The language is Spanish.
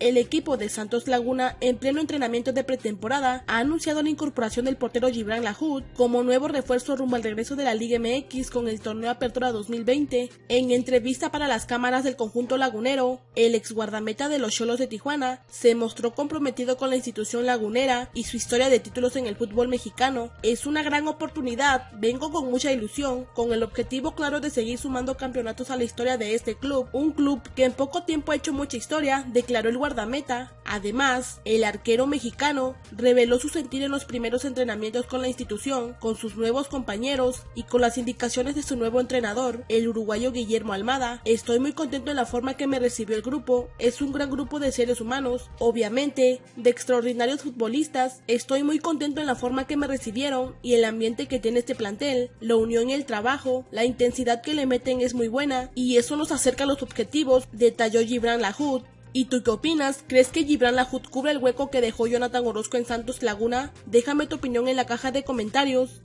El equipo de Santos Laguna, en pleno entrenamiento de pretemporada, ha anunciado la incorporación del portero Gibran Lahoud como nuevo refuerzo rumbo al regreso de la Liga MX con el torneo Apertura 2020. En entrevista para las cámaras del conjunto lagunero, el ex guardameta de los Cholos de Tijuana se mostró comprometido con la institución lagunera y su historia de títulos en el fútbol mexicano. Es una gran oportunidad, vengo con mucha ilusión, con el objetivo claro de seguir sumando campeonatos a la historia de este club, un club que en poco tiempo ha hecho mucha historia, declaró el guardameta. Además, el arquero mexicano reveló su sentir en los primeros entrenamientos con la institución, con sus nuevos compañeros y con las indicaciones de su nuevo entrenador, el uruguayo Guillermo Almada. Estoy muy contento en la forma que me recibió el grupo, es un gran grupo de seres humanos, obviamente, de extraordinarios futbolistas. Estoy muy contento en la forma que me recibieron y el ambiente que tiene este plantel, la unión y el trabajo, la intensidad que le meten es muy buena y eso nos acerca a los objetivos, detalló Gibran Lahoud. ¿Y tú qué opinas? ¿Crees que Gibran Lahoud cubre el hueco que dejó Jonathan Orozco en Santos Laguna? Déjame tu opinión en la caja de comentarios.